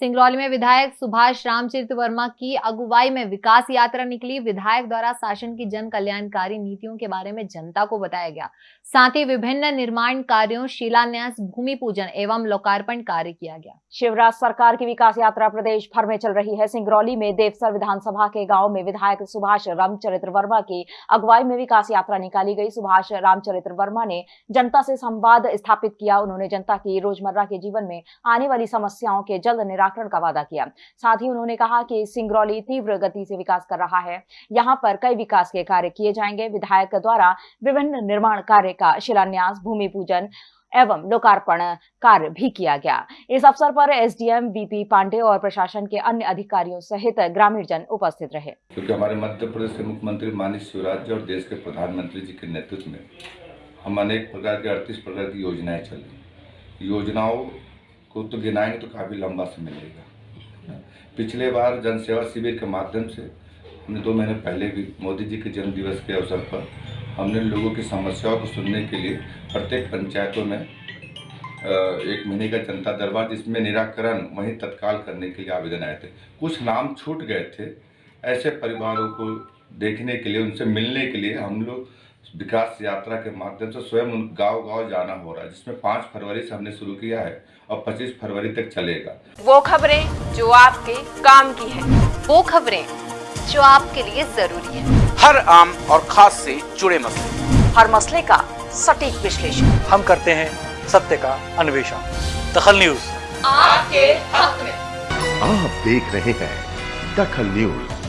सिंगरौली में विधायक सुभाष रामचरित्र वर्मा की अगुवाई में विकास यात्रा निकली। विधायक द्वारा शासन की जन कल्याणकारी नीतियों के बारे में जनता को बताया गया। साथ ही विभिन्न निर्माण कार्यों, शिलान्यास, भूमि पूजन एवं लोकार्पण कार्य किया गया। शिवराज सरकार की विकास यात्रा प्रदेश भर में चल रही है। सिंगरौली में देवसर विधानसभा के गाँव में विधायक सुभाष रामचरित्र वर्मा की अगुवाई में विकास यात्रा निकाली गई। सुभाष रामचरित्र वर्मा ने जनता से संवाद स्थापित किया। उन्होंने जनता की रोज़मर्रा के जीवन में आने वाली समस्याओं के जल्द का वादा किया। साथ ही उन्होंने कहा कि सिंगरौली तीव्र गति से विकास कर रहा है। यहाँ पर कई विकास के कार्य किए जाएँगे। विधायक द्वारा विभिन्न निर्माण कार्य का शिलान्यास, भूमि पूजन एवं लोकार्पण कार्य भी किया गया। इस अवसर पर एसडीएम बीपी पांडे और प्रशासन के अन्य अधिकारियों सहित ग्रामीण जन उपस्थित रहे। क्योंकि हमारे मध्य प्रदेश के मुख्यमंत्री माननीय शिवराज जी और देश के प्रधानमंत्री जी के नेतृत्व में हम अनेक प्रकार के, अड़तीस प्रकार की योजनाएँ चली योजनाओं को तो गिनाएँगे तो काफ़ी लंबा समय लगेगा। पिछले बार जनसेवा शिविर के माध्यम से हमने दो महीने पहले भी मोदी जी के जन्म दिवस के अवसर पर हमने लोगों की समस्याओं को सुनने के लिए प्रत्येक पंचायतों में एक महीने का जनता दरबार जिसमें निराकरण वहीं तत्काल करने के लिए आवेदन आए थे। कुछ नाम छूट गए थे। ऐसे परिवारों को देखने के लिए, उनसे मिलने के लिए हम लोग विकास यात्रा के माध्यम से स्वयं उन गाँव गाँव जाना हो रहा है जिसमें पाँच फरवरी से हमने शुरू किया है और पच्चीस फरवरी तक चलेगा। वो खबरें जो आपके काम की है वो खबरें जो आपके लिए ज़रूरी है। हर आम और खास से जुड़े मसले। हर मसले का सटीक विश्लेषण। हम करते हैं सत्य का अन्वेषण। दखल न्यूज़। आपके हक में। आप देख रहे हैं दखल न्यूज़।